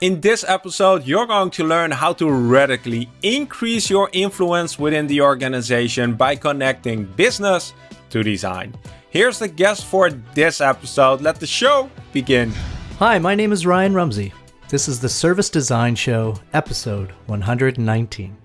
In this episode, you're going to learn how to radically increase your influence within the organization by connecting business to design. Here's the guest for this episode. Let the show begin. Hi, my name is Ryan Rumsey. This is the Service Design Show, episode 119.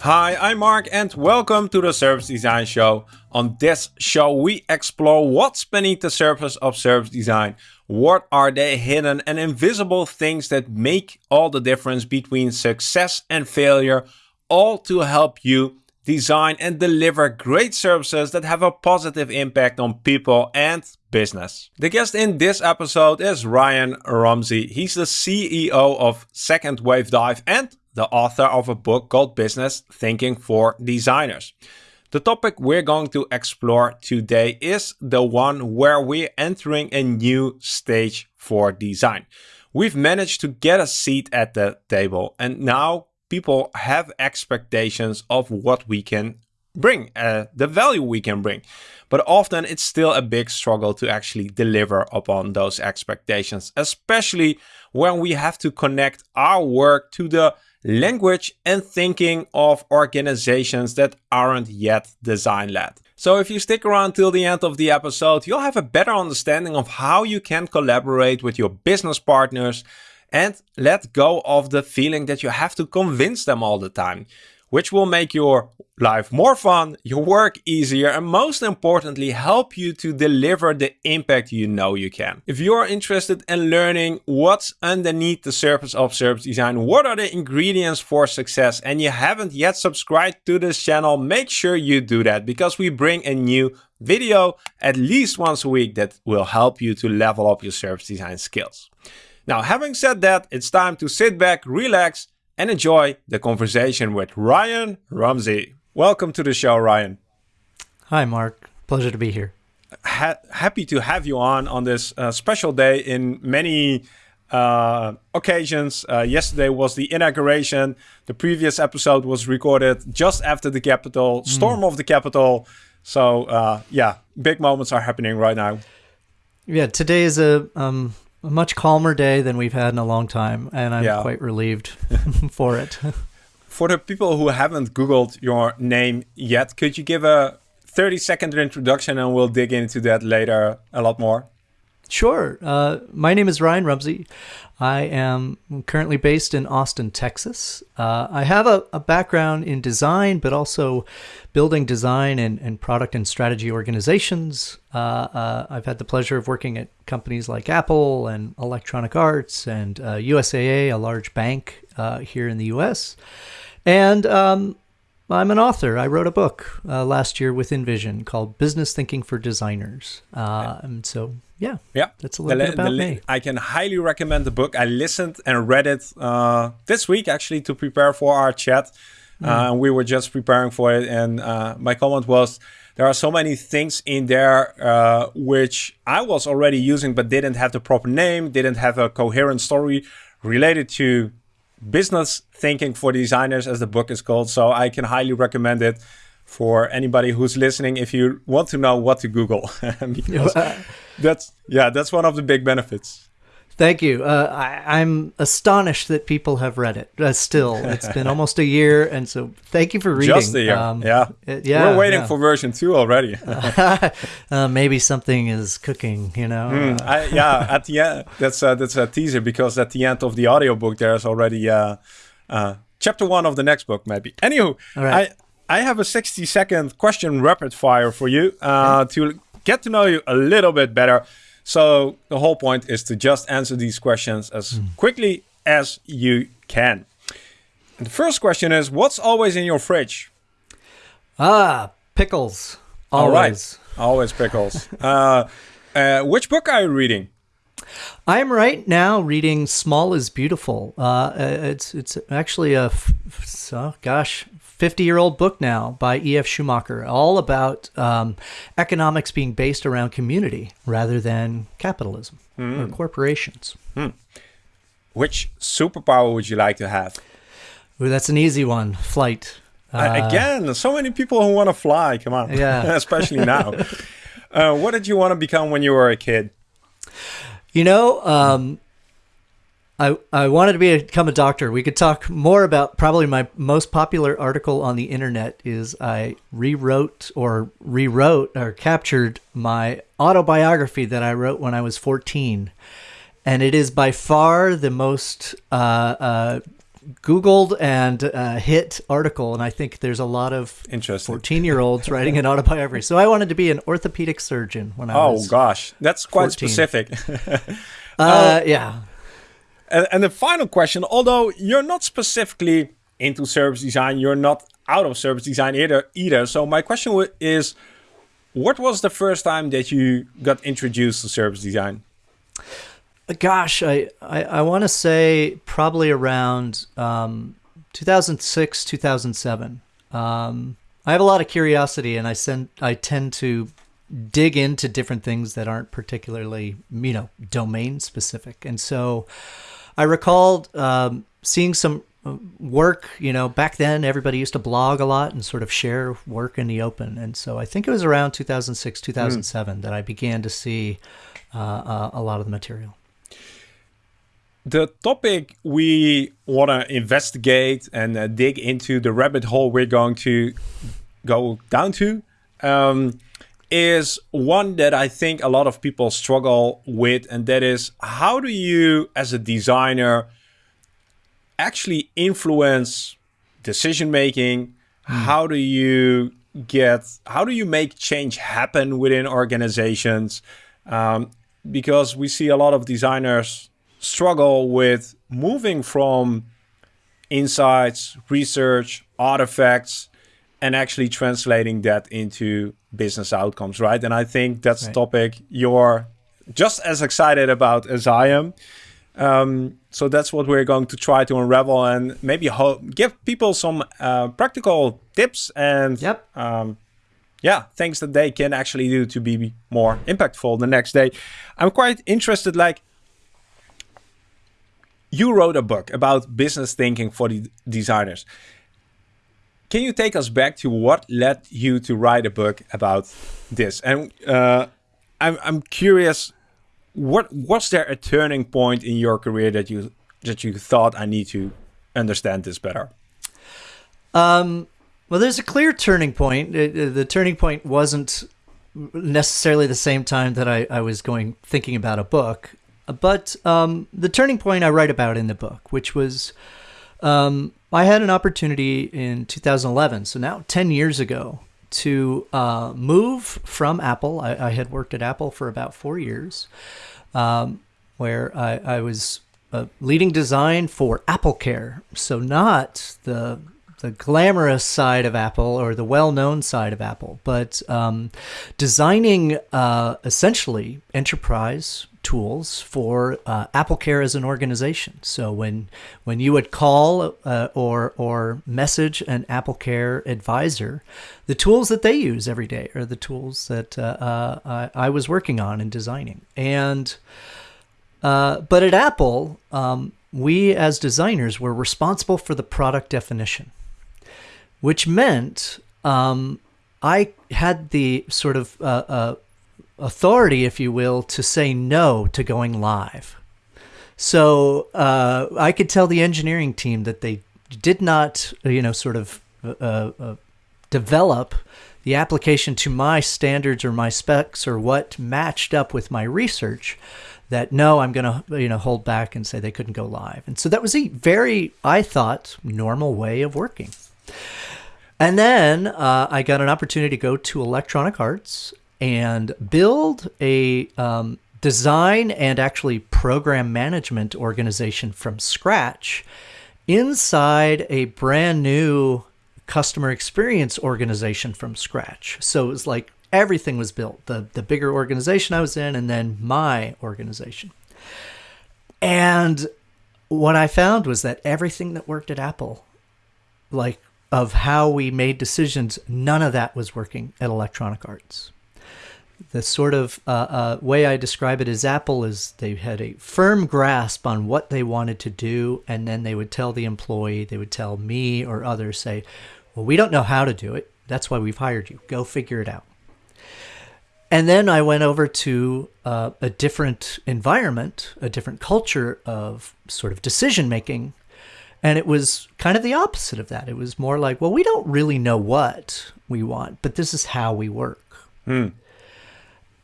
Hi, I'm Mark and welcome to the Service Design Show. On this show, we explore what's beneath the surface of service design. What are the hidden and invisible things that make all the difference between success and failure, all to help you design and deliver great services that have a positive impact on people and business. The guest in this episode is Ryan Rumsey. He's the CEO of Second Wave Dive and the author of a book called Business Thinking for Designers. The topic we're going to explore today is the one where we're entering a new stage for design. We've managed to get a seat at the table and now people have expectations of what we can bring, uh, the value we can bring. But often it's still a big struggle to actually deliver upon those expectations, especially when we have to connect our work to the language and thinking of organizations that aren't yet design led. So if you stick around till the end of the episode, you'll have a better understanding of how you can collaborate with your business partners and let go of the feeling that you have to convince them all the time which will make your life more fun, your work easier, and most importantly, help you to deliver the impact you know you can. If you're interested in learning what's underneath the surface of service design, what are the ingredients for success, and you haven't yet subscribed to this channel, make sure you do that because we bring a new video at least once a week that will help you to level up your service design skills. Now, having said that, it's time to sit back, relax, and enjoy the conversation with Ryan Rumsey. Welcome to the show, Ryan. Hi, Mark. Pleasure to be here. Ha happy to have you on on this uh, special day in many uh, occasions. Uh, yesterday was the inauguration. The previous episode was recorded just after the Capitol, storm mm. of the Capitol. So uh, yeah, big moments are happening right now. Yeah, today is a um, a much calmer day than we've had in a long time, and I'm yeah. quite relieved for it. for the people who haven't Googled your name yet, could you give a 30 second introduction and we'll dig into that later a lot more? Sure. Uh, my name is Ryan Rumsey. I am currently based in Austin, Texas. Uh, I have a, a, background in design, but also building design and, and product and strategy organizations. Uh, uh I've had the pleasure of working at companies like Apple and Electronic Arts and USAA, uh, a large bank uh, here in the US. And um, I'm an author. I wrote a book last year with InVision called Business Thinking for Designers. and so yeah, yeah, that's a little the, bit about me. I can highly recommend the book. I listened and read it uh, this week actually to prepare for our chat. Mm. Uh, we were just preparing for it, and uh, my comment was there are so many things in there uh, which I was already using but didn't have the proper name, didn't have a coherent story related to business thinking for designers, as the book is called. So I can highly recommend it for anybody who's listening if you want to know what to Google. that's yeah, that's one of the big benefits. Thank you. Uh, I, am astonished that people have read it. Uh, still, it's been almost a year, and so thank you for reading. Just a year. Um, yeah. It, yeah. We're waiting yeah. for version two already. uh, maybe something is cooking. You know. Mm, I, yeah. At the end, that's uh, that's a teaser because at the end of the audiobook there's already uh, uh, chapter one of the next book. Maybe. Anywho, I I have a 60 second question rapid fire for you uh, to get to know you a little bit better. So the whole point is to just answer these questions as mm. quickly as you can. And the first question is, what's always in your fridge? Ah, pickles. Always. Always pickles. uh, uh, which book are you reading? I'm right now reading "Small is Beautiful." Uh, it's it's actually a, oh, gosh, 50 year old book now by E.F. Schumacher, all about um, economics being based around community rather than capitalism mm. or corporations. Mm. Which superpower would you like to have? Ooh, that's an easy one flight. Uh, again, so many people who want to fly. Come on. Yeah. Especially now. uh, what did you want to become when you were a kid? You know, um, I I wanted to be a, become a doctor. We could talk more about probably my most popular article on the internet is I rewrote or rewrote or captured my autobiography that I wrote when I was 14. And it is by far the most uh, uh, Googled and uh, hit article, and I think there's a lot of 14 year olds writing an autobiography. So I wanted to be an orthopedic surgeon when I Oh was. Oh, gosh, that's quite 14. specific. Uh, yeah. And, and the final question, although you're not specifically into service design, you're not out of service design either. Either. So my question is, what was the first time that you got introduced to service design? Gosh, I, I, I want to say probably around um, 2006, 2007. Um, I have a lot of curiosity, and I send I tend to dig into different things that aren't particularly you know domain specific, and so I recalled um, seeing some uh, work. You know, back then everybody used to blog a lot and sort of share work in the open, and so I think it was around 2006, 2007 that I began to see uh, uh, a lot of the material. the topic we want to investigate and uh, dig into the rabbit hole we're going to go down to um, is one that I think a lot of people struggle with, and that is how do you, as a designer, actually influence decision making? How do you get? How do you make change happen within organizations? Um, because we see a lot of designers struggle with moving from insights, research, artifacts, and actually translating that into business outcomes, right? And I think that's a topic you're just as excited about as I am. Um, so that's what we're going to try to unravel and maybe give people some uh, practical tips and Yep. um, yeah, things that they can actually do to be more impactful the next day. I'm quite interested, like, you wrote a book about business thinking for the designers. Can you take us back to what led you to write a book about this? And uh, I'm I'm curious, what was there a turning point in your career that you that you thought I need to understand this better? Um, well, there's a clear turning point. It- it- the turning point wasn't necessarily the same time that I, I was going thinking about a book, but um, the turning point I write about in the book, which was um, I had an opportunity in 2011, so now 10 years ago, to uh, move from Apple. I, I had worked at Apple for about four years, um, where I, I was uh, leading design for Apple Care. So not the the glamorous side of Apple or the well-known side of Apple, but um, designing uh, essentially enterprise tools for uh, Apple Care as an organization. So when when you would call uh, or or message an Apple Care advisor, the tools that they use every day are the tools that uh, uh, I, I was working on and designing. And uh, but at Apple, um, we as designers were responsible for the product definition, which meant um, I had the sort of uh, uh, authority, if you will, to say no to going live. So uh, I could tell the engineering team that they did not, you know, sort of uh, uh, develop the application to my standards or my specs or what matched up with my research that no i'm going to you know hold back and say they couldn't go live and so that was a very i thought normal way of working and then uh, i got an opportunity to go to electronic arts and build a um, design and actually program management organization from scratch inside a brand new customer experience organization from scratch. So it was like everything was built the, the bigger organization I was in, and then my organization. And what I found was that everything that worked at Apple, like of how we made decisions, none of that was working at Electronic Arts the sort of uh, uh, way I describe it is Apple is they had a firm grasp on what they wanted to do, and then they would tell the employee, they would tell me or others, say, "Well, we don't know how to do it. That's why we've hired you. Go figure it out." And then I went over to uh, a different environment, a different culture of sort of decision making. And it was kind of the opposite of that. It was more like, well, we don't really know what we want, but this is how we work. Hmm.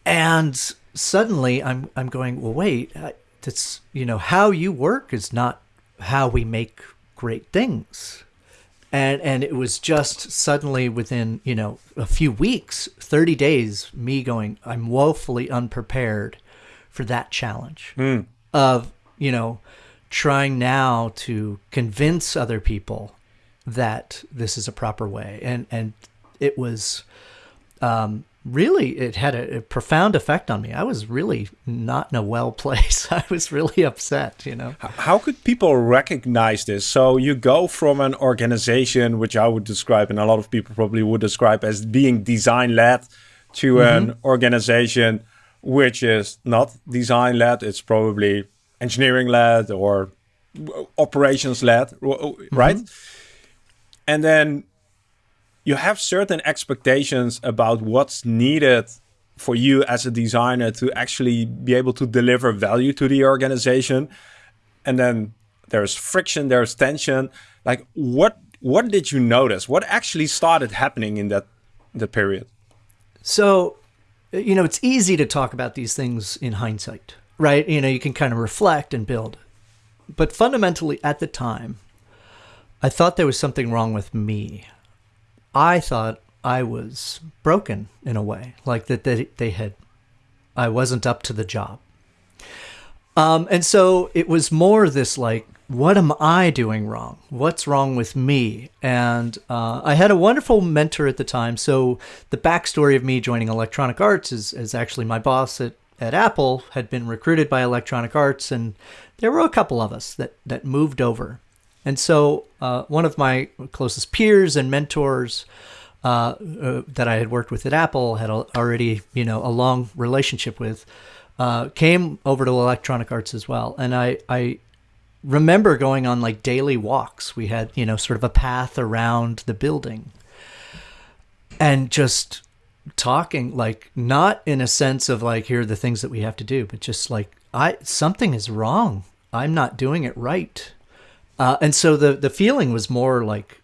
And suddenly I'm, I'm going, well, wait, that's, you know, how you work is not how we make great things and and it was just suddenly within you know a few weeks 30 days me going i'm woefully unprepared for that challenge mm. of you know trying now to convince other people that this is a proper way and and it was um, really it had a, a, profound effect on me. I was really not in a well place. I was really upset you know? How could people recognize this? So you go from an organization which i would describe and a lot of people probably would describe as being design led to mm -hmm. an organization which is not design led it's probably engineering led or operations led right? Mm -hmm. and then you have certain expectations about what's needed for you as a designer to actually be able to deliver value to the organization. And then there's friction there's tension. Like what what did you notice? What actually started happening in that the period? So you know it's easy to talk about these things in hindsight right? You know you can kind of reflect and build. But fundamentally at the time i thought there was something wrong with me I thought I was broken in a way, like that they, they had, I wasn't up to the job. Um, and so it was more this like, what am I doing wrong? What's wrong with me? And uh, I had a wonderful mentor at the time. So the backstory of me joining Electronic Arts is, is actually my boss at, at Apple had been recruited by Electronic Arts, and there were a couple of us that, that moved over. And so uh, one of my closest peers and mentors uh, uh, that I had worked with at Apple had already, you know, a long relationship with, uh, came over to Electronic Arts as well. And I, I remember going on like daily walks. We had, you know, sort of a path around the building and just talking like not in a sense of like here are the things that we have to do but just like i something is wrong i'm not doing it right uh, and so the the feeling was more like,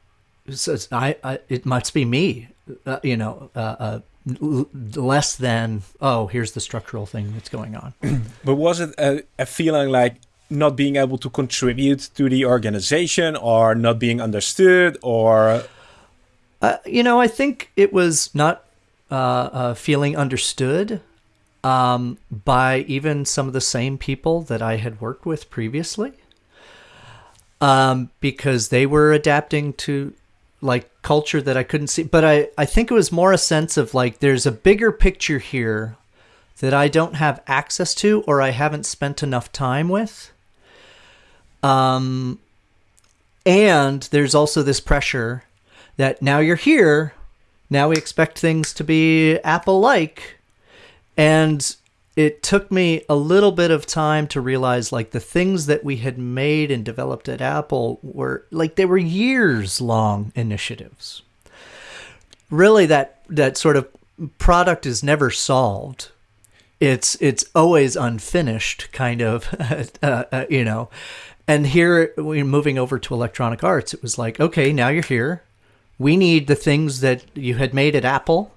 I, I it must be me, uh, you know, uh, uh less than oh here's the structural thing that's going on. but was it a, a feeling like not being able to contribute to the organization or not being understood or? Uh, you know, I think it was not uh, feeling understood um, by even some of the same people that I had worked with previously um, because they were adapting to like culture that I couldn't see. But I, I think it was more a sense of like there's a bigger picture here that I don't have access to or I haven't spent enough time with. Um, and there's also this pressure that now you're here, now we expect things to be Apple like. And it took me a little bit of time to realize like the things that we had made and developed at Apple were like they were years long initiatives. Really that that sort of product is never solved. It's it's always unfinished kind of uh, uh, you know. And here we're moving over to Electronic Arts. It was like, okay, now you're here. We need the things that you had made at Apple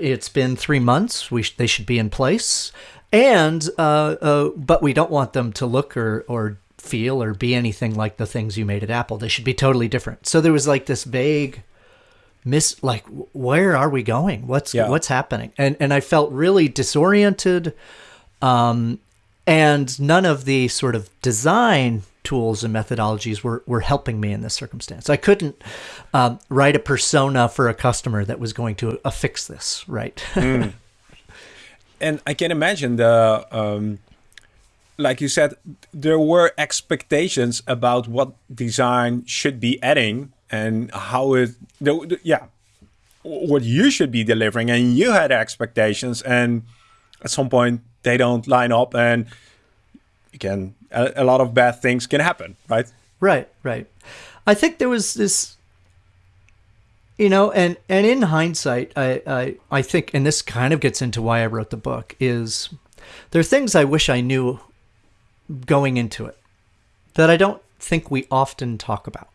it's been three months. We sh they should be in place, and uh, uh, but we don't want them to look or or feel or be anything like the things you made at Apple. They should be totally different. So there was like this vague miss like where are we going what's yeah. what's happening and and i felt really disoriented um and none of the sort of design tools and methodologies were, were helping me in this circumstance. I couldn't um, write a persona for a customer that was going to affix this, right? mm. And I can imagine the, um, like you said, there were expectations about what design should be adding and how it, the, the, yeah, what you should be delivering. And you had expectations, and at some point they don't line up, and you can a, a lot of bad things can happen, right? Right, right. I think there was this you know, and and in hindsight, I, I I think, and this kind of gets into why I wrote the book is there are things I wish I knew going into it that I don't think we often talk about.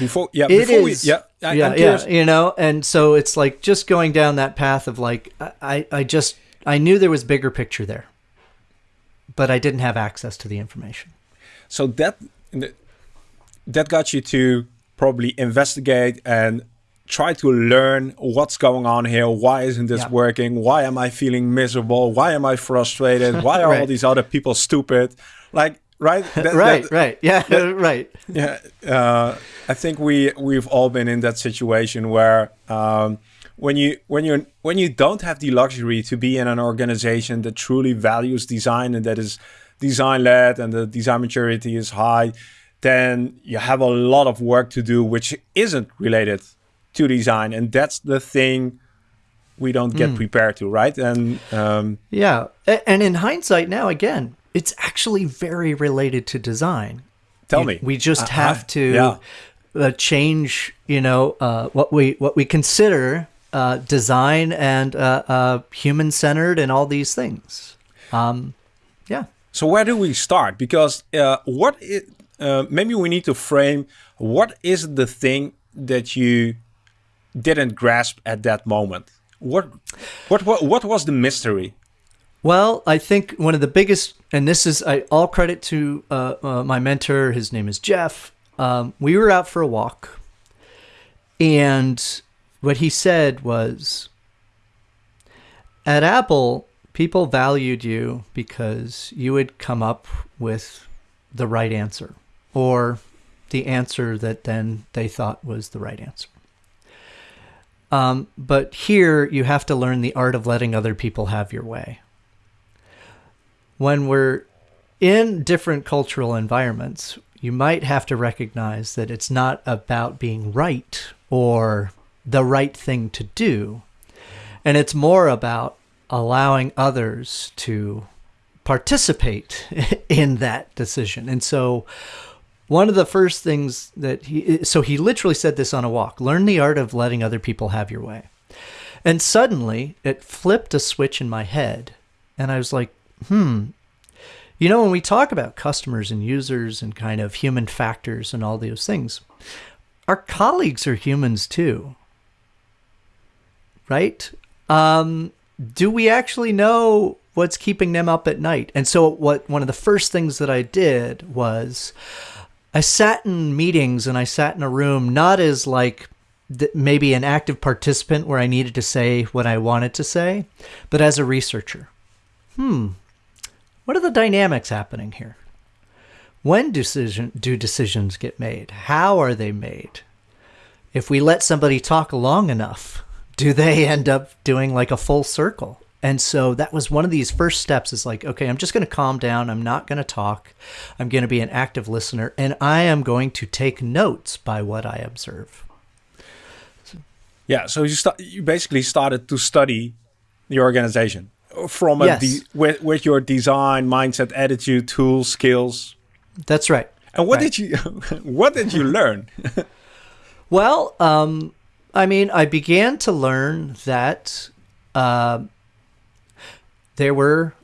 Before, yeah, It before is, we, yeah, I, yeah, yeah, you know, and so it's like just going down that path of like I, I just I knew there was bigger picture there, but I didn't have access to the information. So that that got you to probably investigate and try to learn what's going on here. Why isn't this Yeah. working? Why am I feeling miserable? Why am I frustrated? Why are all these other people stupid? Like, right? That- right, that- right, yeah, right. yeah, uh, I think we we've all been in that situation where um, when you when you when you don't have the luxury to be in an organization that truly values design and that is design led and the design maturity is high, then you have a lot of work to do which isn't related to design, and that's the thing we don't get prepared to, right? And um, Yeah, and in hindsight, now again, it's actually very related to design. tell You- me, we just Uh, have to yeah. uh, change, you know, uh, what we what we consider uh, design and uh, uh, human centered and all these things. Um, yeah. So where do we start? Because uh, what uh, maybe we need to frame what is the thing that you didn't grasp at that moment. What what what, what was the mystery? Well, I think one of the biggest, and this is I, all credit to uh, uh, my mentor. His name is Jeff. Um, we were out for a walk, and what he said was, "At Apple, people valued you because you would come up with the right answer, or the answer that then they thought was the right answer." Um, but here, you have to learn the art of letting other people have your way when we're in different cultural environments, you might have to recognize that it's not about being right or the right thing to do. And it's more about allowing others to participate in that decision. And so, one of the first things that he, so he literally said this on a walk learn the art of letting other people have your way. And suddenly it flipped a switch in my head. And I was like, hmm. You know, when we talk about customers and users and kind of human factors and all those things, our colleagues are humans too. Right? Um, do we actually know what's keeping them up at night? And so, what one of the first things that I did was I sat in meetings and I sat in a room not as like maybe an active participant where I needed to say what I wanted to say, but as a researcher. Hmm, what are the dynamics happening here? When decision do decisions get made? How are they made? If we let somebody talk long enough, do they end up doing like a full circle? And so that was one of these first steps is like, okay, I'm just going to calm down. I'm not going to talk. I'm going to be an active listener and I am going to take notes by what I observe. Yeah, so you start you basically started to study the organization from a Yes. de- with with your design mindset, attitude, tools, skills. That's right. And what Right. did you what did you learn? Well, um, I mean, I began to learn that uh, there were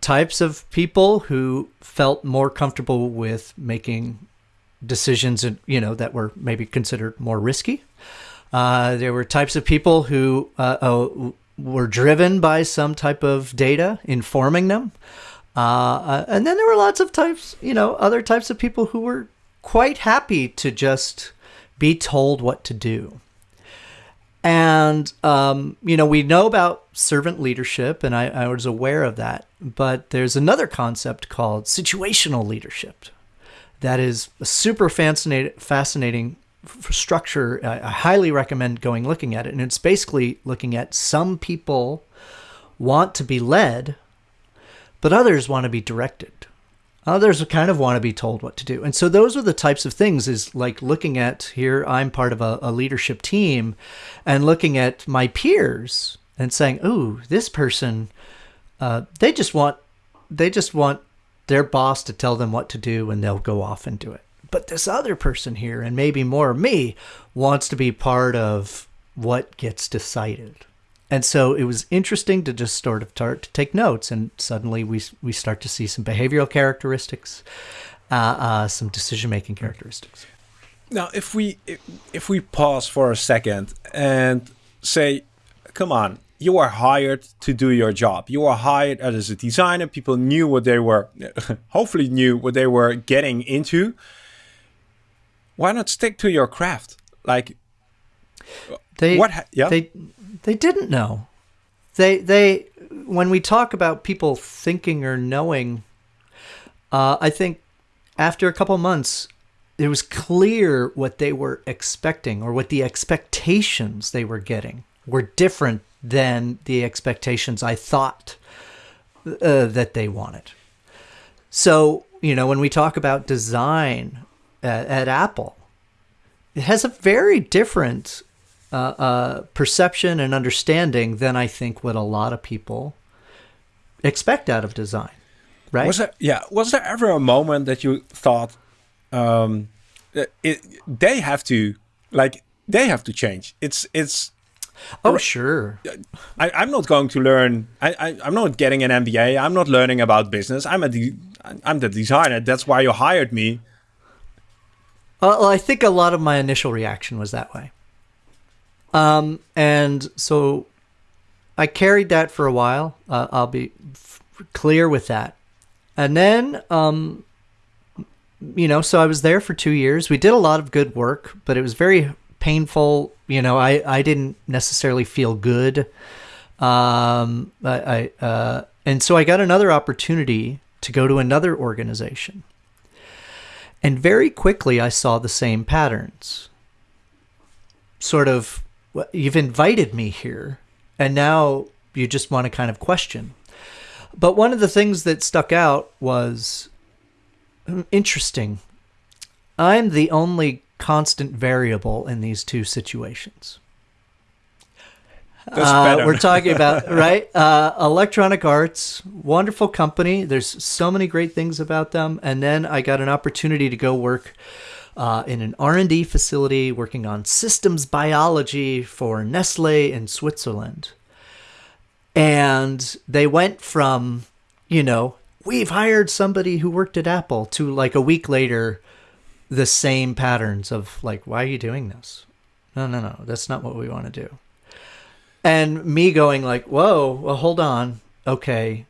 types of people who felt more comfortable with making decisions, and you know, that were maybe considered more risky. Uh, there were types of people who uh, uh, were driven by some type of data informing them. Uh, uh, and then there were lots of types, you know, other types of people who were quite happy to just be told what to do. And, um, you know, we know about servant leadership, and I, I was aware of that. But there's another concept called situational leadership that is a super fascinating, fascinating structure. I, I highly recommend going looking at it. And it's basically looking at some people want to be led, but others want to be directed. Others kind of want to be told what to do. And so those are the types of things is like looking at here, I'm part of a, a leadership team and looking at my peers and saying, ooh, this person, uh, they just want, they just want their boss to tell them what to do and they'll go off and do it. but this other person here, and maybe more me, wants to be part of what gets decided. And so it was interesting to just sort of start to take notes, and suddenly we we start to see some behavioral characteristics, uh, uh, some decision making characteristics. Now, if we if, we pause for a second and say, come on, you are hired to do your job. You are hired as a designer. People knew what they were, hopefully knew what they were getting into. Why not stick to your craft? Like, they what? yeah, they they didn't know. They they when we talk about people thinking or knowing, uh, I think after a couple months, it was clear what they were expecting or what the expectations they were getting were different than the expectations I thought uh, that they wanted. So, you know, when we talk about design at, at Apple, it has a very different uh, uh, perception and understanding than I think what a lot of people expect out of design. Right? Was there, yeah. Was there ever a moment that you thought, um, it, they have to, like, they have to change. It's it's Oh, sure. I, am not going to learn. I, I, am not getting an MBA. I'm not learning about business. I'm a, de- I'm the designer. That's why you hired me. Well, I think a lot of my initial reaction was that way. Um, and so I carried that for a while. Uh, I'll be f- clear with that. And then, um, you know, so I was there for two years. We did a lot of good work, but it was very painful. You know, I, I didn't necessarily feel good. Um, I, I uh, and so I got another opportunity to go to another organization. And very quickly, I saw the same patterns. Sort of, you've invited me here, and now you just want to kind of question. But one of the things that stuck out was hmm, interesting. I'm the only constant variable in these two situations. Uh, we're talking about right uh, electronic arts wonderful company there's so many great things about them and then i got an opportunity to go work uh, in an r&d facility working on systems biology for nestle in switzerland and they went from you know we've hired somebody who worked at apple to like a week later the same patterns of like, why are you doing this? No, no, no, that's not what we want to do. And me going like, whoa, well, hold on, okay,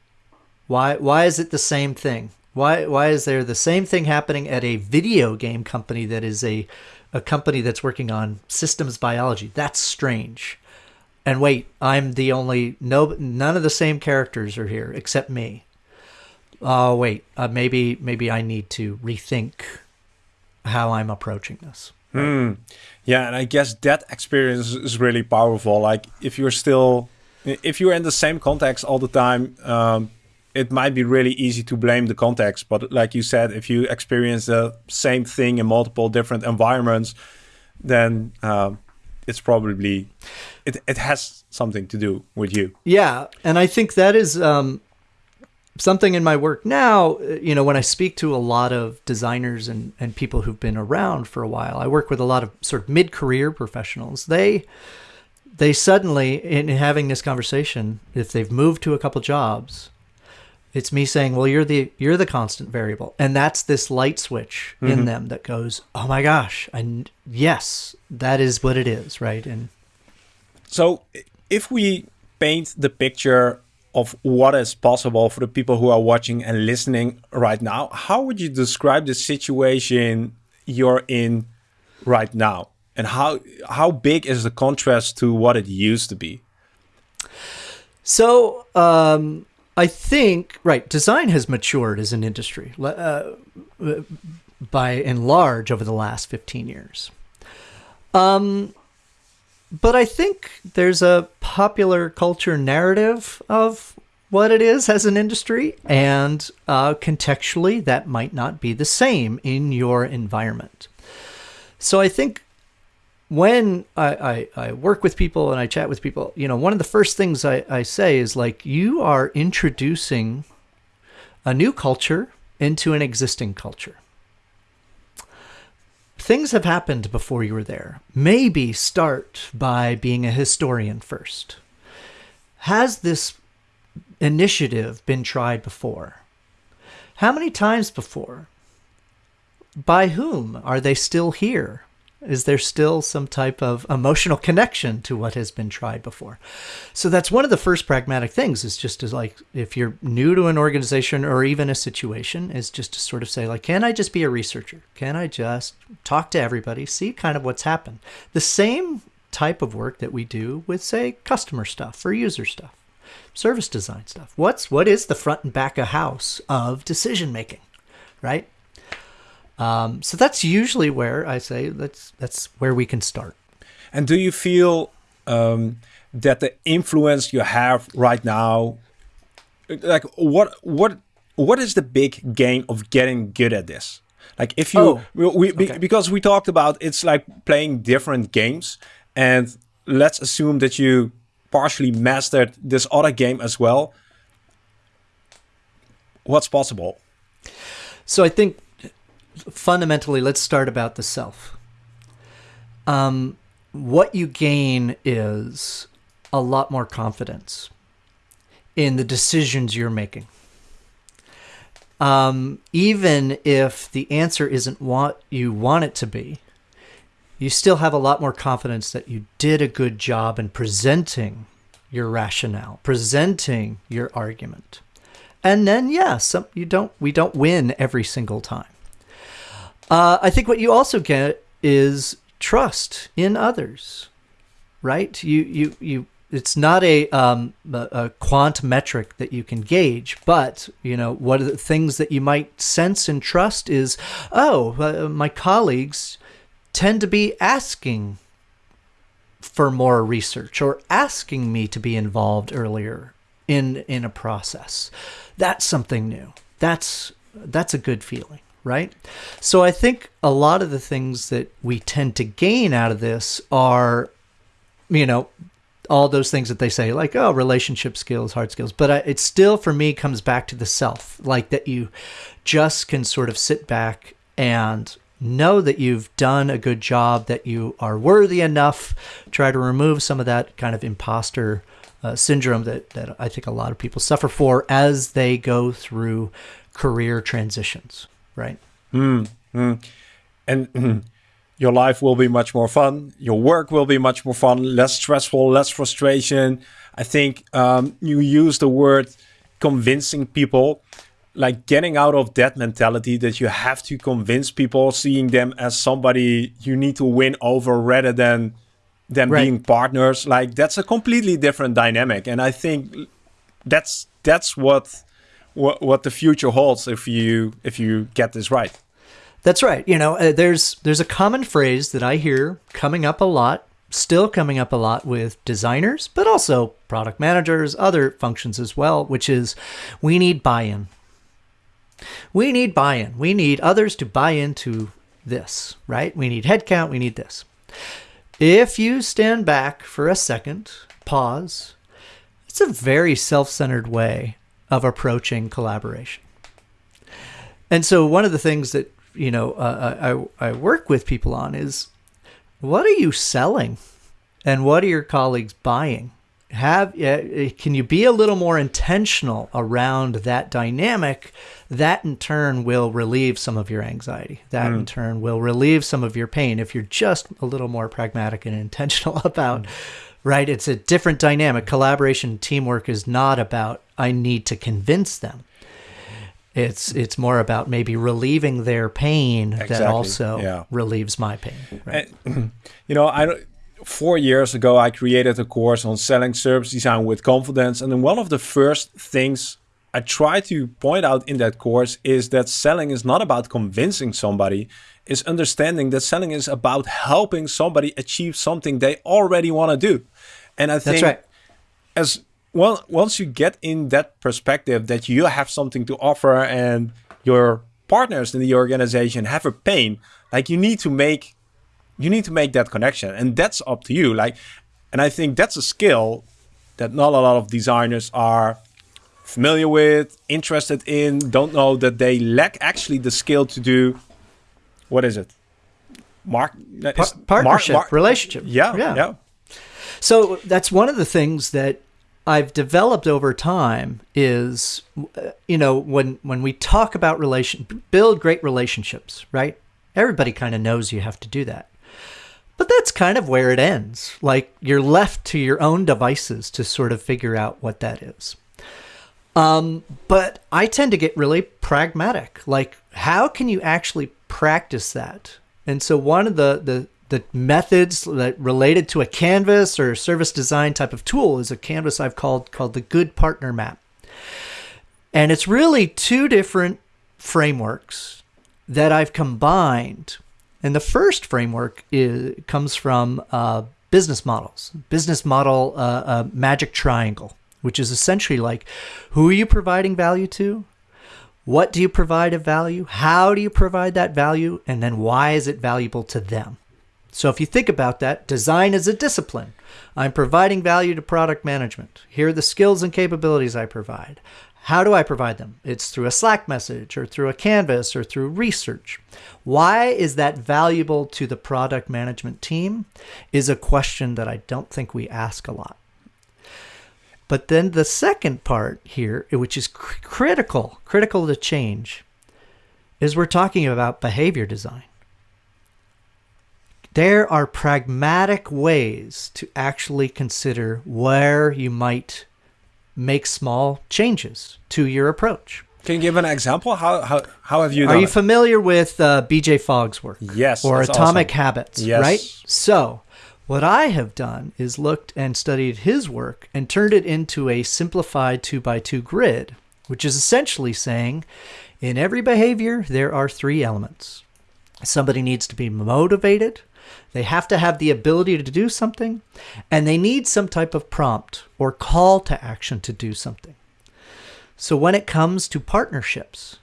why why is it the same thing? Why why is there the same thing happening at a video game company that is a a company that's working on systems biology? That's strange. And wait, I'm the only no none of the same characters are here except me. Oh wait, uh, maybe maybe I need to rethink how I'm approaching this. Mm. Yeah, and I guess that experience is really powerful. Like if you're still, if you're in the same context all the time, um, it might be really easy to blame the context. But like you said, if you experience the same thing in multiple different environments, then um, it's probably it, it has something to do with you. Yeah, and I think that is um, something in my work now, you know, when I speak to a lot of designers and, and people who've been around for a while, I work with a lot of sort of mid career professionals. They they suddenly in having this conversation, if they've moved to a couple jobs, it's me saying, Well, you're the you're the constant variable. And that's this light switch mm-hmm. in them that goes, Oh my gosh, and yes, that is what it is, right? And so if we paint the picture of what is possible for the people who are watching and listening right now, how would you describe the situation you're in right now? And how how big is the contrast to what it used to be? So um, I think right, design has matured as an industry uh, by and large over the last fifteen years. Um, but I think there's a popular culture narrative of what it is as an industry, and uh, contextually, that might not be the same in your environment. So I think when I, I, I, work with people and I chat with people, you know, one of the first things I, I say is like, you are introducing a new culture into an existing culture. things have happened before you were there. Maybe start by being a historian first. Has this initiative been tried before? How many times before? By whom? Are they still here? Is there still some type of emotional connection to what has been tried before? So that's one of the first pragmatic things is just to like, if you're new to an organization or even a situation, is just to sort of say, like, can I just be a researcher? Can I just talk to everybody, see kind of what's happened? The same type of work that we do with, say, customer stuff or user stuff, service design stuff. What's what is the front and back of house of decision making, right? Um, so that's usually where I say that's that's where we can start. And do you feel um, that the influence you have right now, like what what what is the big gain of getting good at this? Like if you Oh, we, we okay. because we talked about it's like playing different games, and let's assume that you partially mastered this other game as well. What's possible? So I think fundamentally, let's start about the self. Um, what you gain is a lot more confidence in the decisions you're making. Um, even if the answer isn't what you want it to be, you still have a lot more confidence that you did a good job in presenting your rationale, presenting your argument. And then, yeah, some you don't. We don't win every single time. Uh, I think what you also get is trust in others, right? You you you. It's not a um, a, a quant metric that you can gauge, but you know what are the things that you might sense and trust is, oh, uh, my colleagues tend to be asking for more research or asking me to be involved earlier in in a process. That's something new. That's that's a good feeling, right? So I think a lot of the things that we tend to gain out of this are you know all those things that they say like oh relationship skills hard skills. But I, it still for me comes back to the self like that you just can sort of sit back and know that you've done a good job that you are worthy enough. Try to remove some of that kind of imposter uh, syndrome that, that i think a lot of people suffer for as they go through career transitions right and mm, your life will be much more fun. Your work will be much more fun, less stressful, less frustration. I think um, you use the word convincing people, like getting out of that mentality that you have to convince people, seeing them as somebody you need to win over rather than them Right. being partners. Like that's a completely different dynamic, and I think that's that's what what, what the future holds if you if you get this right. That's right. You know, uh, there's there's a common phrase that I hear coming up a lot, still coming up a lot with designers, but also product managers, other functions as well, which is we need buy-in. We need buy-in. We need others to buy into this, right? We need headcount, we need this. If you stand back for a second, pause, it's a very self-centered way of approaching collaboration. And so one of the things that you know uh, I I work with people on is what are you selling, and what are your colleagues buying? Have uh, can you be a little more intentional around that dynamic? That in turn will relieve some of your anxiety. That in turn will relieve some of your pain if you're just a little more pragmatic and intentional about. Right, it's a different dynamic. Collaboration, teamwork is not about I need to convince them. It's it's more about maybe relieving their pain that also yeah. relieves my pain. Right? And, you know, I four years ago I created a course on selling service design with confidence, and then one of the first things I try to point out in that course is that selling is not about convincing somebody; is understanding that selling is about helping somebody achieve something they already want to do. And I think That's right. as well once you get in that perspective that you have something to offer and your partners in the organization have a pain like you need to make you need to make that connection. And that's up to you. Like and i think that's a skill that not a lot of designers are familiar with interested in don't know that they lack actually the skill to do what is it? Mark, Pa- partnership, Mark- relationship. Yeah, yeah, So that's one of the things that I've developed over time is, you know, when when we talk about relation, build great relationships, right? Everybody kind of knows you have to do that. But that's kind of where it ends. Like you're left to your own devices to sort of figure out what that is. Um, but I tend to get really pragmatic. Like, how can you actually practice that? And so one of the the the methods that related to a canvas or service design type of tool is a canvas I've called called the Good Partner Map. And it's really two different frameworks that I've combined. And the first framework is, comes from uh, business models, business model uh, uh, magic triangle, which is essentially like who are you providing value to? What do you provide of value? How do you provide that value? And then why is it valuable to them? So if you think about that, design is a discipline. I'm providing value to product management. Here are the skills and capabilities I provide. How do I provide them? It's through a Slack message or through a canvas or through research. Why is that valuable to the product management team? Is a question that I don't think we ask a lot. But then the second part here, which is cr- critical, critical to change, is we're talking about behavior design. There are pragmatic ways to actually consider where you might make small changes to your approach. Can you give an example? How how, how have you Are you it? familiar with uh, BJ Fogg's work? Yes, Or Atomic awesome. Habits, Yes. right? So, what I have done is looked and studied his work and turned it into a simplified two by two grid, which is essentially saying in every behavior, there are three elements. Somebody needs to be motivated, they have to have the ability to do something, and they need some type of prompt or call to action to do something. So when it comes to partnerships,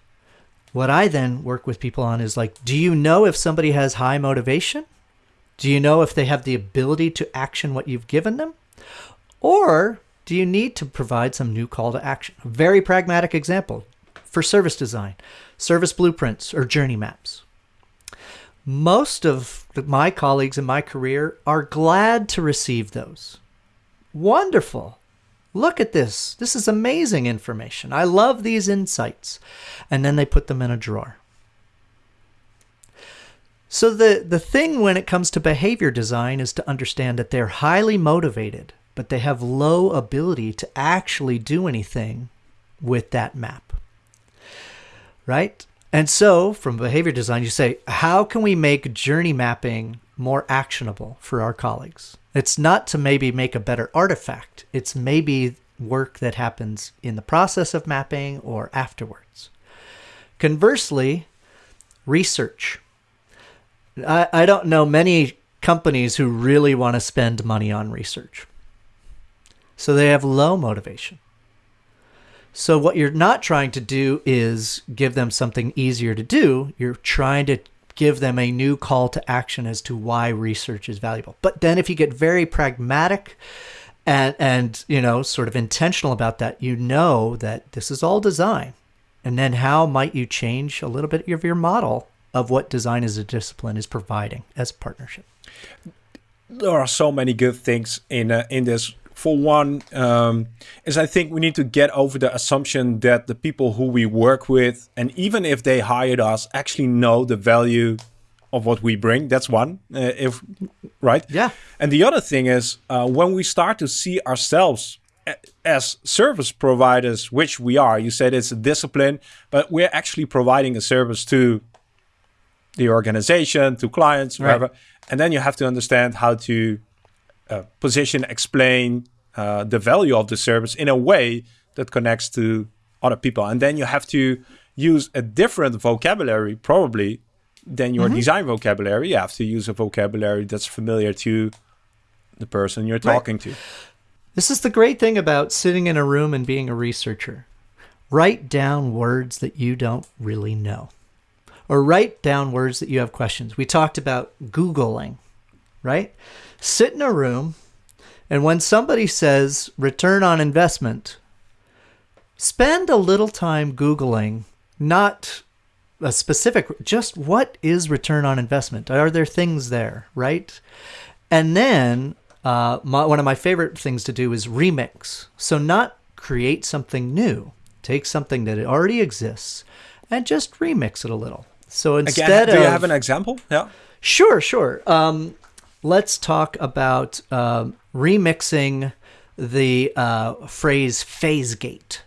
what I then work with people on is like, do you know if somebody has high motivation? Do you know if they have the ability to action what you've given them? Or do you need to provide some new call to action? A very pragmatic example for service design, service blueprints or journey maps. Most of the- my colleagues in my career are glad to receive those. Wonderful. Look at this. This is amazing information. I love these insights. And then they put them in a drawer. So the the thing when it comes to behavior design is to understand that they're highly motivated, but they have low ability to actually do anything with that map. Right? And so, from behavior design, you say, how can we make journey mapping more actionable for our colleagues? It's not to maybe make a better artifact, it's maybe work that happens in the process of mapping or afterwards. Conversely, research. I, I don't know many companies who really want to spend money on research. So they have low motivation. So what you're not trying to do is give them something easier to do. You're trying to give them a new call to action as to why research is valuable. But then if you get very pragmatic and and you know sort of intentional about that, you know that this is all design. And then how might you change a little bit of your model of what design as a discipline is providing as partnership? there are so many good things in uh, in this. For one, um, is I think we need to get over the assumption that the people who we work with, and even if they hired us, actually know the value of what we bring. That's one. Uh, if right, Yeah. And the other thing is uh, when we start to see ourselves as service providers, which we are. You said it's a discipline, but we're actually providing a service to the organization, to clients, Right. And then you have to understand how to uh, position, explain uh, the value of the service in a way that connects to other people. And then you have to use a different vocabulary, probably, than your design vocabulary. You have to use a vocabulary that's familiar to the person you're Right. talking to. This is the great thing about sitting in a room and being a researcher. Write down words that you don't really know, or write down words that you have questions. We talked about Googling, right? Sit in a room, and when somebody says return on investment, spend a little time Googling, not a specific, just what is return on investment? Are there things there, right? And then uh, my, one of my favorite things to do is remix. So not create something new, take something that already exists and just remix it a little. So instead Again, do of you have an example? Yeah. Sure, sure. Um, let's talk about um, remixing the uh, phrase phase gate.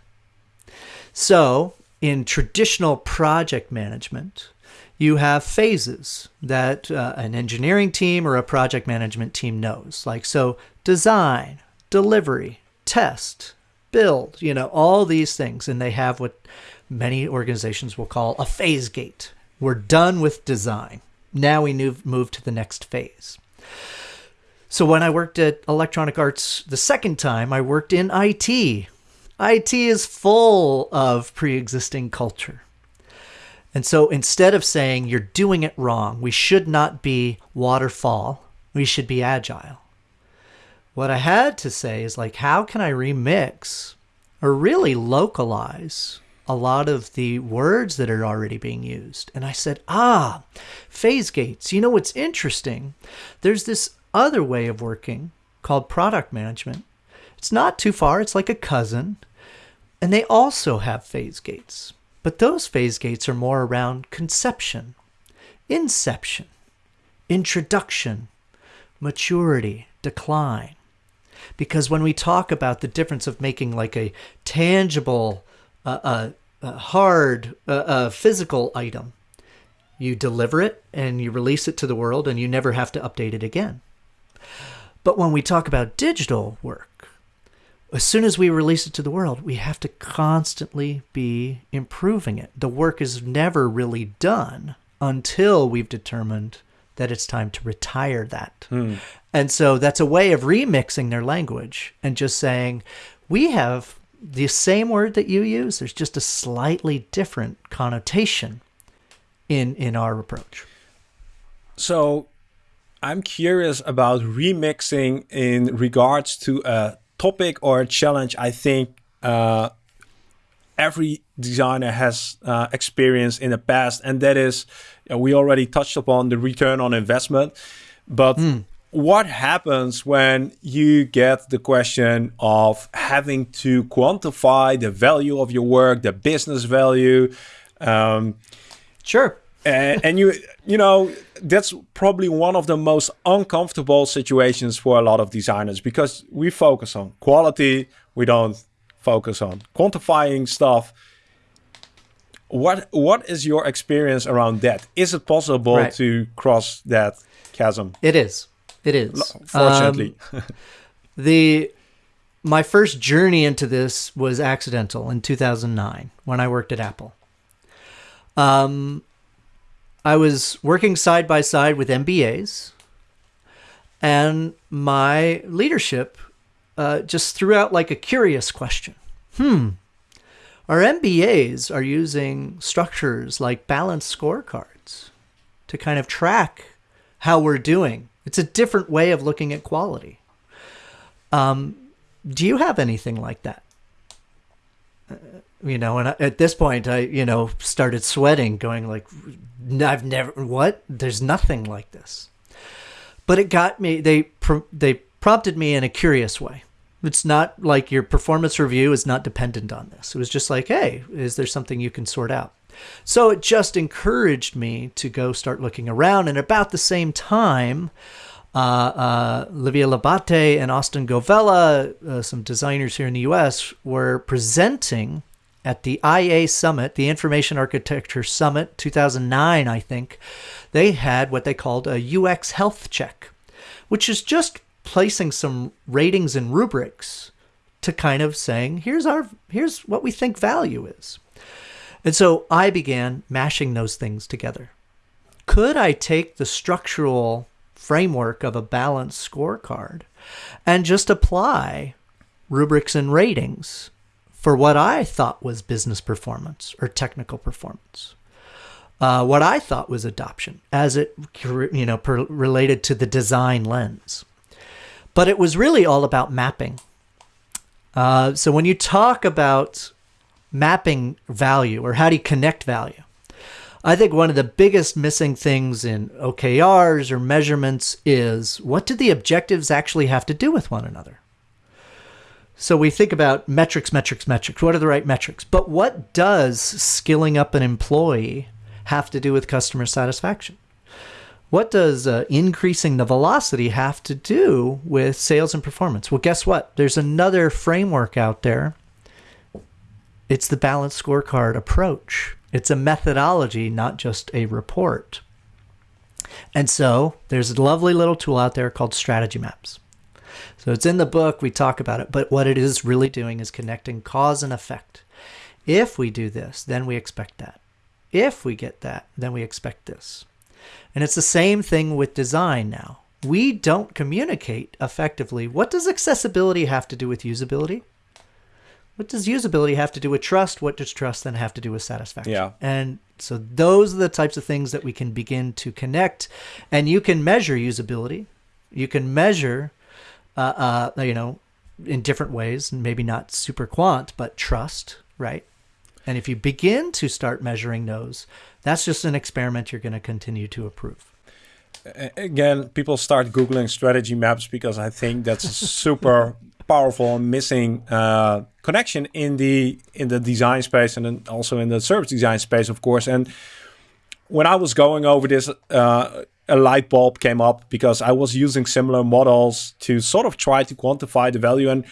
So, in traditional project management, you have phases that uh, an engineering team or a project management team knows. Like, so design, delivery, test, build, you know, all these things. And they have what many organizations will call a phase gate. We're done with design. Now we move, move to the next phase. So when I worked at Electronic Arts the second time, I worked in IT. IT is full of pre existing culture. And so instead of saying you're doing it wrong, we should not be waterfall, we should be agile. What I had to say is like, how can I remix or really localize a lot of the words that are already being used. And I said, ah, phase gates. You know what's interesting? There's this other way of working called product management. It's not too far, it's like a cousin. And they also have phase gates. But those phase gates are more around conception, inception, introduction, maturity, decline. Because when we talk about the difference of making like a tangible, uh, uh, uh, hard, uh, physical item, you deliver it and you release it to the world and you never have to update it again. But when we talk about digital work, as soon as we release it to the world, we have to constantly be improving it. The work is never really done until we've determined that it's time to retire that. Hmm. And so that's a way of remixing their language and just saying, we have the same word that you use, there's just a slightly different connotation in in our approach. So I'm curious about remixing in regards to a topic or a challenge I think uh, every designer has uh, experienced in the past, and that is uh, we already touched upon the return on investment. But mm. What happens when you get the question of having to quantify the value of your work, the business value? Um, sure. and, and you you know that's probably one of the most uncomfortable situations for a lot of designers because we focus on quality we don't focus on quantifying stuff what what is your experience around that is it possible right. to cross that chasm it is it is fortunately um, the my first journey into this was accidental in 2009 when i worked at apple um, I was working side by side with MBAs, and my leadership uh, just threw out like a curious question. Hmm, our MBAs are using structures like balanced scorecards to kind of track how we're doing. It's a different way of looking at quality. Um, do you have anything like that? Uh, you know, and at this point, I, you know, started sweating, going like, I've never, what? There's nothing like this. But it got me, they, they prompted me in a curious way. It's not like your performance review is not dependent on this. It was just like, hey, is there something you can sort out? So it just encouraged me to go start looking around. And about the same time, uh, uh, Livia Labate and Austin Govella, uh, some designers here in the US, were presenting at the IA Summit, the Information Architecture Summit 2009, I think. They had what they called a UX health check, which is just placing some ratings and rubrics to kind of saying, here's our here's what we think value is. And so I began mashing those things together. Could I take the structural framework of a balanced scorecard and just apply rubrics and ratings for what I thought was business performance or technical performance. Uh, what I thought was adoption, as it you know per, related to the design lens, but it was really all about mapping. Uh, so when you talk about mapping value or how do you connect value, I think one of the biggest missing things in OKRs or measurements is what do the objectives actually have to do with one another? So we think about metrics, metrics, metrics. What are the right metrics? But what does skilling up an employee have to do with customer satisfaction? What does uh, increasing the velocity have to do with sales and performance? Well, guess what? There's another framework out there. It's the balanced scorecard approach. It's a methodology, not just a report. And so there's a lovely little tool out there called Strategy Maps. So it's in the book, we talk about it, but what it is really doing is connecting cause and effect. If we do this, then we expect that. If we get that, then we expect this. And it's the same thing with design now. We don't communicate effectively. What does accessibility have to do with usability? What does usability have to do with trust? What does trust then have to do with satisfaction? Yeah. And so those are the types of things that we can begin to connect. And you can measure usability. You can measure, uh, uh, you know, in different ways, maybe not super quant, but trust, right? And if you begin to start measuring those, that's just an experiment you're going to continue to approve. Again, people start Googling strategy maps because I think that's a super powerful and missing uh, connection in the in the design space and then also in the service design space, of course. And when I was going over this, uh, a light bulb came up because I was using similar models to sort of try to quantify the value. And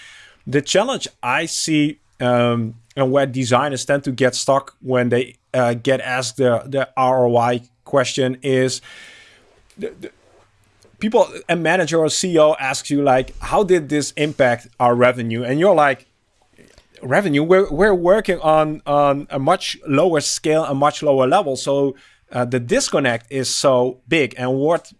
the challenge I see um, and where designers tend to get stuck when they uh, get asked the, the ROI question is the, the people, a manager or CEO asks you like, how did this impact our revenue? And you're like, revenue, we're, we're working on, on a much lower scale, a much lower level. So uh, the disconnect is so big. And what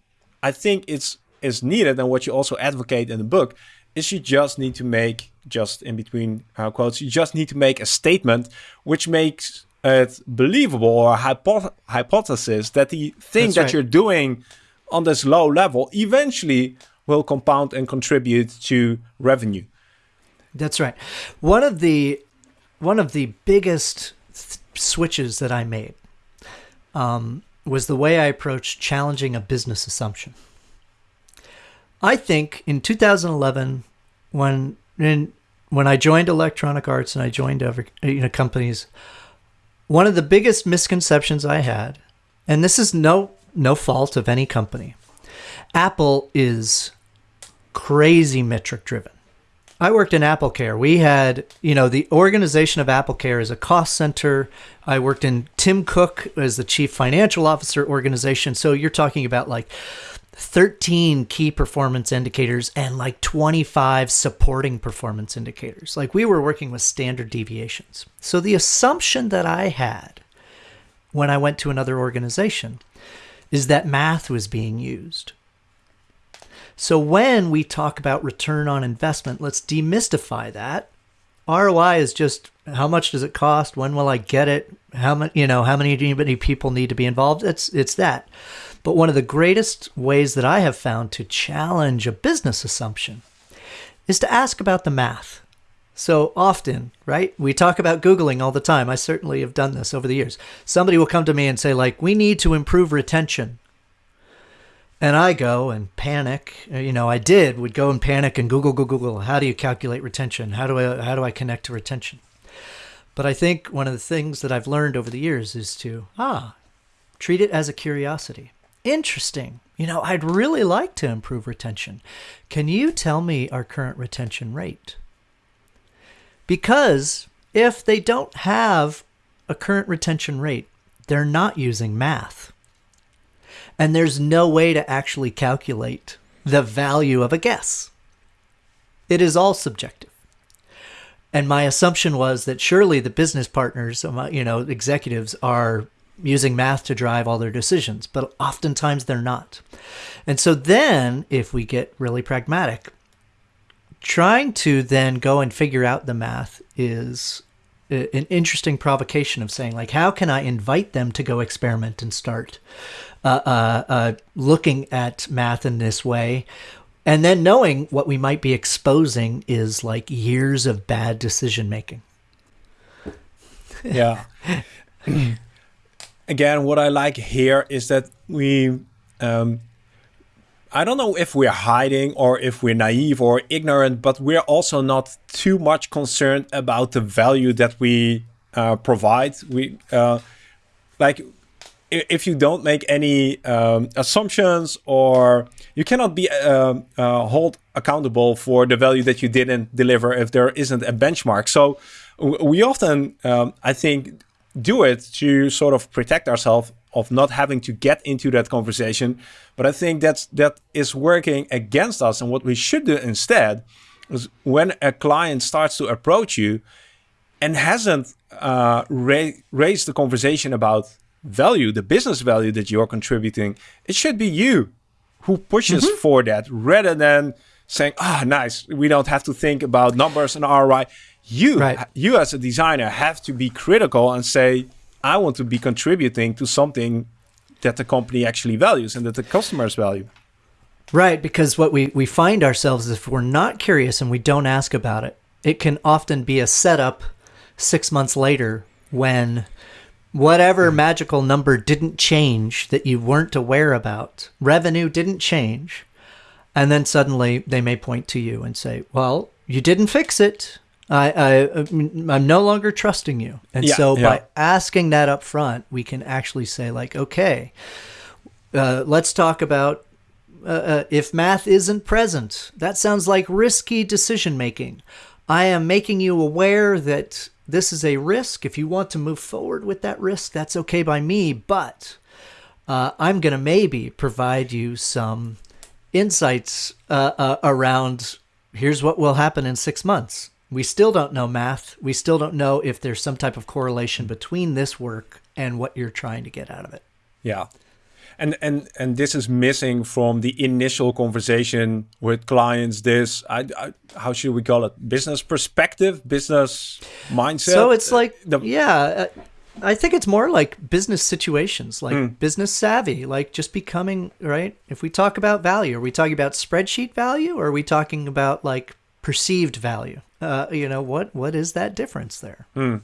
I think is, is needed and what you also advocate in the book is you just need to make just in between uh, quotes, you just need to make a statement which makes it believable or a hypo hypothesis that the thing That's that right. you're doing on this low level eventually will compound and contribute to revenue. That's right. One of the one of the biggest switches that I made um, was the way I approached challenging a business assumption. I think in 2011, when in when I joined Electronic Arts and I joined other you know companies, one of the biggest misconceptions I had, and this is no no fault of any company, Apple is crazy metric driven. I worked in Apple Care. We had, you know, the organization of Apple Care is a cost center. I worked in Tim Cook as the chief financial officer organization. So you're talking about like 13 key performance indicators and like 25 supporting performance indicators. Like we were working with standard deviations. So the assumption that I had when I went to another organization is that math was being used. So when we talk about return on investment, let's demystify that. ROI is just how much does it cost? When will I get it? How many, you know, how many, many people need to be involved? It's it's that. But one of the greatest ways that I have found to challenge a business assumption is to ask about the math. So often, right? We talk about Googling all the time. I certainly have done this over the years. Somebody will come to me and say, like, we need to improve retention. And I go and panic. You know, I did would go and panic and Google, Google, Google. How do you calculate retention? How do I how do I connect to retention? But I think one of the things that I've learned over the years is to ah, treat it as a curiosity interesting. You know, I'd really like to improve retention. Can you tell me our current retention rate? Because if they don't have a current retention rate, they're not using math. And there's no way to actually calculate the value of a guess. It is all subjective. And my assumption was that surely the business partners, you know, executives are using math to drive all their decisions, but oftentimes they're not. And so then, if we get really pragmatic, trying to then go and figure out the math is an interesting provocation of saying, like, how can I invite them to go experiment and start uh, uh, uh, looking at math in this way? And then knowing what we might be exposing is like years of bad decision making. Yeah. again, what I like here is that we, um, I don't know if we're hiding or if we're naive or ignorant, but we're also not too much concerned about the value that we uh, provide. We uh, like if you don't make any um, assumptions or you cannot be uh, uh, hold accountable for the value that you didn't deliver if there isn't a benchmark. So we often, um, I think, do it to sort of protect ourselves of not having to get into that conversation. But I think that's that is working against us. And what we should do instead is when a client starts to approach you and hasn't uh, ra raised the conversation about value, the business value that you're contributing, it should be you who pushes mm -hmm. for that rather than saying, ah, oh, nice, we don't have to think about numbers and ROI. You, right. you as a designer have to be critical and say, I want to be contributing to something that the company actually values and that the customers value. Right, because what we, we find ourselves is if we're not curious and we don't ask about it, it can often be a setup six months later when whatever mm-hmm. magical number didn't change that you weren't aware about, revenue didn't change, and then suddenly they may point to you and say, "Well, you didn't fix it. I, I I'm no longer trusting you." And yeah, so yeah. by asking that up front, we can actually say like, "Okay, uh, let's talk about." Uh, uh, if math isn't present, that sounds like risky decision making. I am making you aware that this is a risk. If you want to move forward with that risk, that's okay by me. But uh, I'm going to maybe provide you some insights uh, uh, around here's what will happen in six months. We still don't know math. We still don't know if there's some type of correlation between this work and what you're trying to get out of it. Yeah and and and this is missing from the initial conversation with clients this I, I, how should we call it business perspective business mindset so it's like the, yeah uh, i think it's more like business situations like mm. business savvy like just becoming right if we talk about value are we talking about spreadsheet value or are we talking about like perceived value uh, you know what what is that difference there? Mm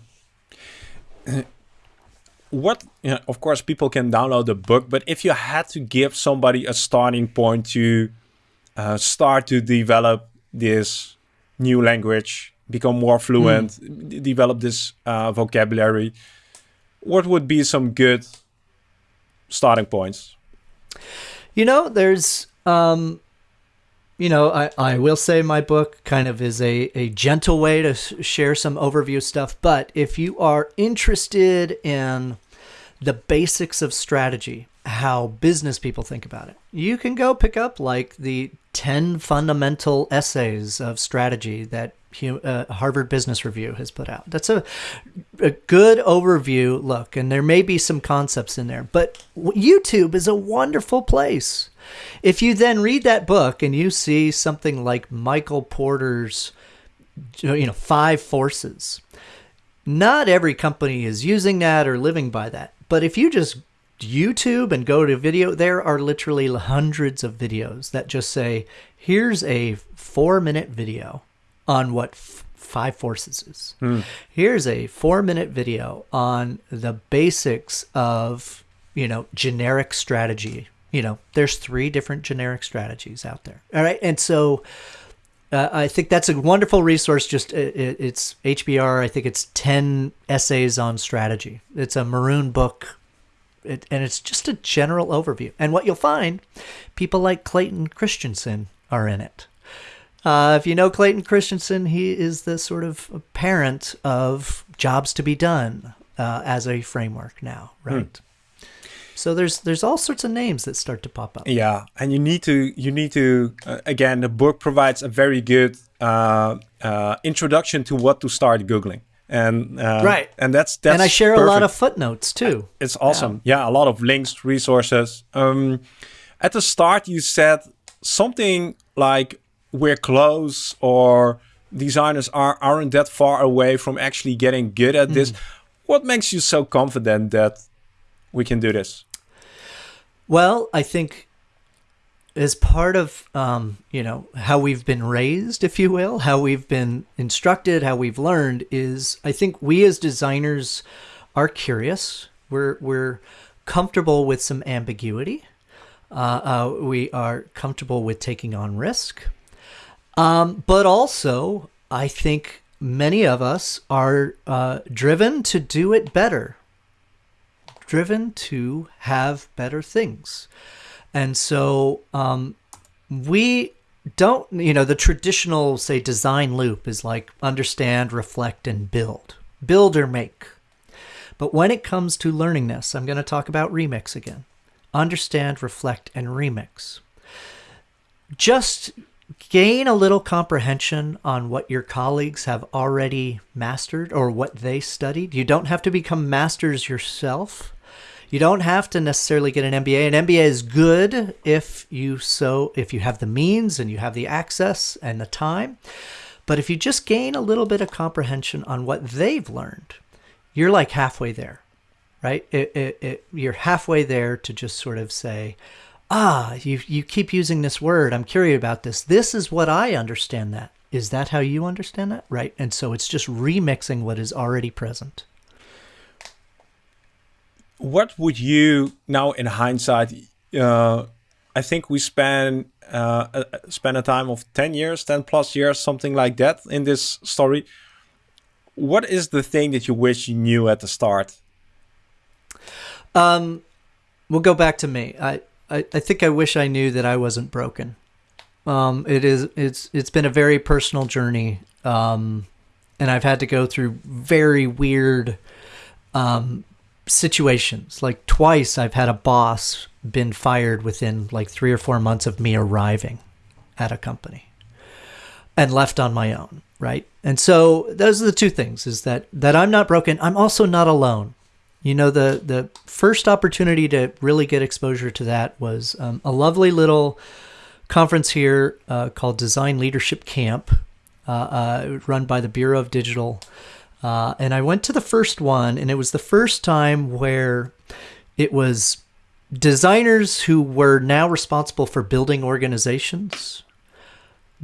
what you know, of course people can download the book but if you had to give somebody a starting point to uh, start to develop this new language become more fluent mm. develop this uh, vocabulary what would be some good starting points? You know there's um, you know, I, I will say my book kind of is a, a gentle way to share some overview stuff. But if you are interested in the basics of strategy, how business people think about it. You can go pick up like the 10 fundamental essays of strategy that uh, Harvard Business Review has put out. That's a, a good overview look, and there may be some concepts in there, but YouTube is a wonderful place. If you then read that book and you see something like Michael Porter's, you know, five forces, not every company is using that or living by that. But if you just YouTube and go to video, there are literally hundreds of videos that just say, here's a four minute video on what f- five forces is. Hmm. Here's a four minute video on the basics of, you know, generic strategy. You know, there's three different generic strategies out there. All right. And so, uh, I think that's a wonderful resource. Just it, it's HBR. I think it's ten essays on strategy. It's a maroon book, it, and it's just a general overview. And what you'll find, people like Clayton Christensen are in it. Uh, if you know Clayton Christensen, he is the sort of parent of jobs to be done uh, as a framework now, right? Hmm. So there's there's all sorts of names that start to pop up. Yeah, and you need to you need to uh, again the book provides a very good uh, uh, introduction to what to start googling. And uh, right, and that's that's and I share perfect. a lot of footnotes too. It's awesome. Yeah, yeah a lot of links, resources. Um, at the start, you said something like "we're close" or designers are aren't that far away from actually getting good at this. Mm. What makes you so confident that we can do this? Well, I think as part of um, you know how we've been raised, if you will, how we've been instructed, how we've learned is I think we as designers are curious. We're we're comfortable with some ambiguity. Uh, uh, we are comfortable with taking on risk. Um, but also, I think many of us are uh, driven to do it better, driven to have better things. And so um, we don't, you know, the traditional, say, design loop is like understand, reflect, and build. Build or make. But when it comes to learning this, I'm going to talk about remix again. Understand, reflect, and remix. Just gain a little comprehension on what your colleagues have already mastered or what they studied. You don't have to become masters yourself. You don't have to necessarily get an MBA. An MBA is good if you so if you have the means and you have the access and the time. But if you just gain a little bit of comprehension on what they've learned, you're like halfway there, right? It, it, it, you're halfway there to just sort of say, ah, you, you keep using this word. I'm curious about this. This is what I understand that. Is that how you understand that? Right. And so it's just remixing what is already present. What would you now in hindsight, uh, I think we spend uh, uh, spend a time of 10 years, 10 plus years, something like that in this story. What is the thing that you wish you knew at the start? Um, we'll go back to me. I, I, I think I wish I knew that I wasn't broken. Um, it is, it's, it's been a very personal journey. Um, and I've had to go through very weird, um, situations. Like twice I've had a boss been fired within like three or four months of me arriving at a company and left on my own right and so those are the two things is that that i'm not broken i'm also not alone you know the the first opportunity to really get exposure to that was um, a lovely little conference here uh, called design leadership camp uh, uh, run by the bureau of digital. Uh, and i went to the first one and it was the first time where it was designers who were now responsible for building organizations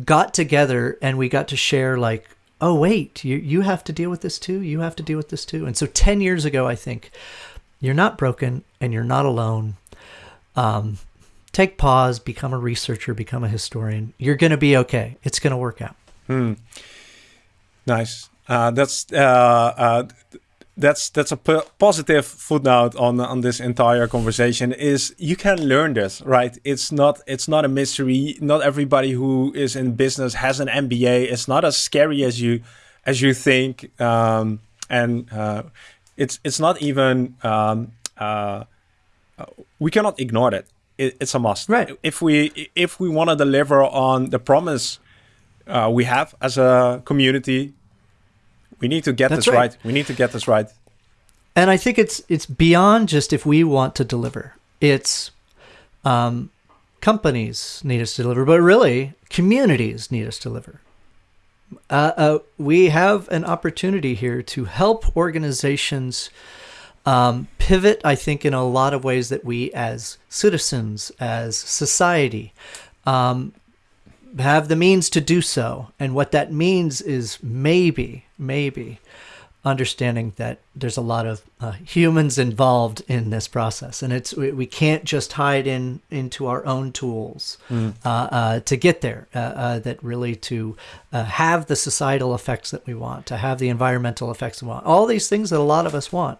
got together and we got to share like oh wait you you have to deal with this too you have to deal with this too. And so 10 years ago i think you're not broken and you're not alone. Um, take pause become a researcher become a historian. You're going to be okay. It's going to work out. Hmm. nice. Uh, that's uh, uh, that's that's a positive footnote on on this entire conversation is you can learn this right? It's not it's not a mystery. Not everybody who is in business has an mba it's not as scary as you as you think. Um, and uh, it's it's not even um, uh, we cannot ignore it. it it's a must. Right. If we if we want to deliver on the promise uh, we have as a community we need to get That's this right. right. We need to get this right. And I think it's it's beyond just if we want to deliver. It's um, companies need us to deliver, but really communities need us to deliver. Uh, uh, we have an opportunity here to help organizations um, pivot, I think, in a lot of ways that we as citizens, as society, um, have the means to do so. And what that means is maybe, maybe understanding that there's a lot of uh, humans involved in this process and it's we, we, can't just hide in into our own tools mm. uh, uh, to get there uh, uh, that really to uh, have the societal effects that we want to have the environmental effects we want all these things that a lot of us want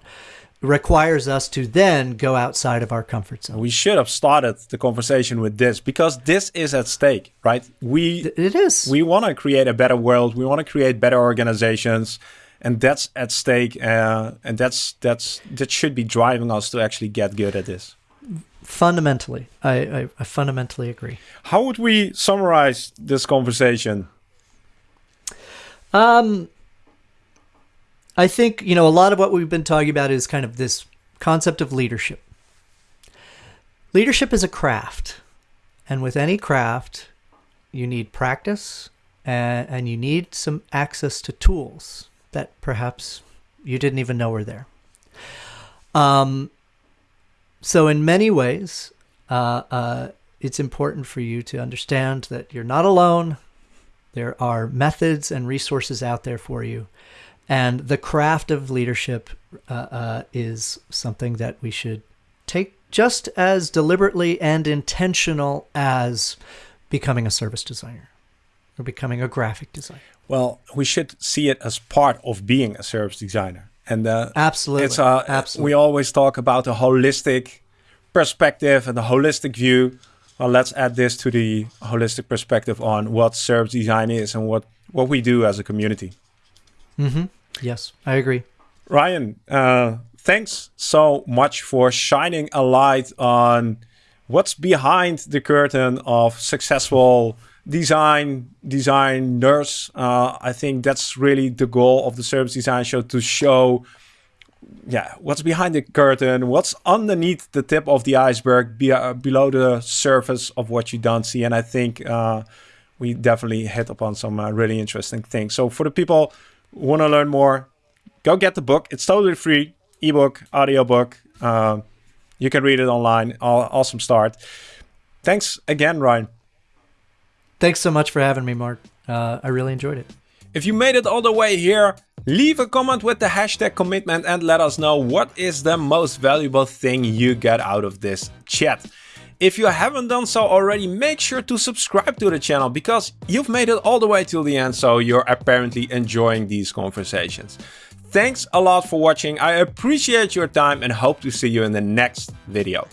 requires us to then go outside of our comfort zone. We should have started the conversation with this because this is at stake, right? We it is. We want to create a better world. We want to create better organizations, and that's at stake. Uh, and that's that's that should be driving us to actually get good at this. Fundamentally, I, I, I fundamentally agree. How would we summarize this conversation? Um, I think, you know, a lot of what we've been talking about is kind of this concept of leadership. Leadership is a craft. And with any craft, you need practice and, and you need some access to tools that perhaps you didn't even know were there. Um, so, in many ways, uh, uh, it's important for you to understand that you're not alone. There are methods and resources out there for you And the craft of leadership uh, uh, is something that we should take just as deliberately and intentional as becoming a service designer or becoming a graphic designer. Well, we should see it as part of being a service designer. And uh, absolutely, it's uh, absolutely. We always talk about a holistic perspective and a holistic view. Well, let's add this to the holistic perspective on what service design is and what what we do as a community. Mm-hmm. Yes, I agree. Ryan, uh, thanks so much for shining a light on what's behind the curtain of successful design designers. Uh, I think that's really the goal of the Service Design Show to show, yeah, what's behind the curtain, what's underneath the tip of the iceberg, be, uh, below the surface of what you don't see. And I think uh, we definitely hit upon some uh, really interesting things. So for the people want to learn more, go get the book. It's totally free, ebook, audiobook. Uh, you can read it online. Awesome start. Thanks again, Ryan. Thanks so much for having me, Marc. Uh, I really enjoyed it. If you made it all the way here, leave a comment with the hashtag commitment and let us know what is the most valuable thing you get out of this chat. If you haven't done so already, make sure to subscribe to the channel because you've made it all the way till the end, so you're apparently enjoying these conversations. Thanks a lot for watching, I appreciate your time and hope to see you in the next video.